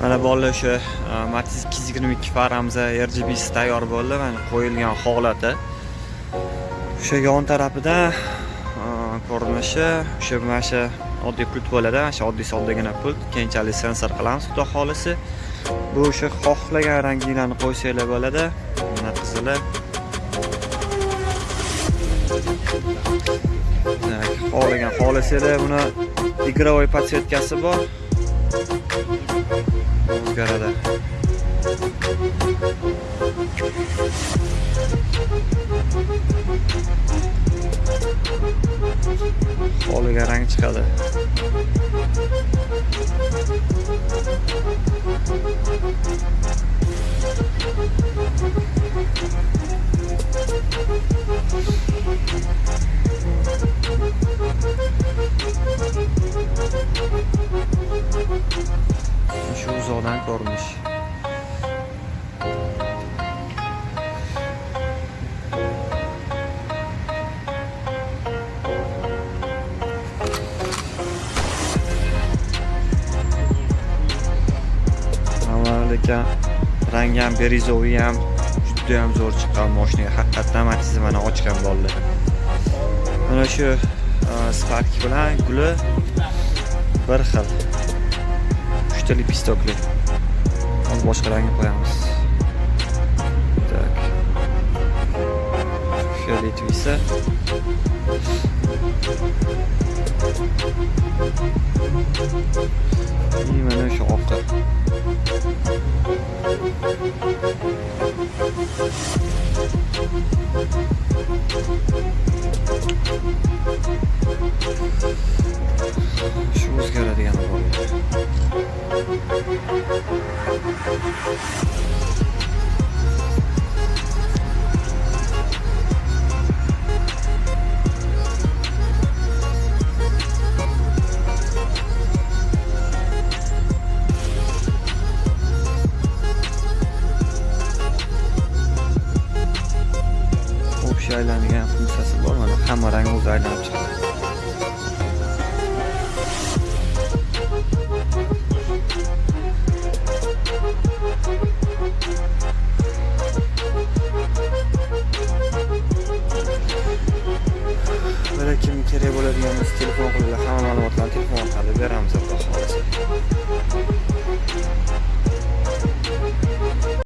mana bolalar o'sha matiz ikki yuz yigirma ikki rgbsi tayyor bo'ldi. Mana qo'yilgan holati o'sha yon tarafidan e, ko'rinishi o'sha mana shu oddiy pult bo'ladi mana shu oddiy soddagina pult keyinchalik sensor qilamiz xudo xohlasa. Bu o'sha xohlagan ranginglarni qo'ysanglar bo'ladi. Mana qizili. Xohlagan xohlasanglar buni игровой подсветкасы bor. O'zgaradi xohlagan rang chiqadi. Uzoqdan ko'rinish lekin rangi ham berizovi ham juda ham zo'r chiqqan moshinaga haqiqatdan matizni mana ochgan bolalar mana shu e, spark bilan guli bir xil. Uchta lipistokli hozir boshqa rangni qo'yamiz так фиолетовыйsa и mana o'sha oqi shu общий aylanadigan funksiyasi bor mana hamma rang o'zi aylanib chiqadi kim kerak bo'ladigan bo'lsa telefon qilinglar hamma ma'lumotlarni telefon orqali beramiz albatta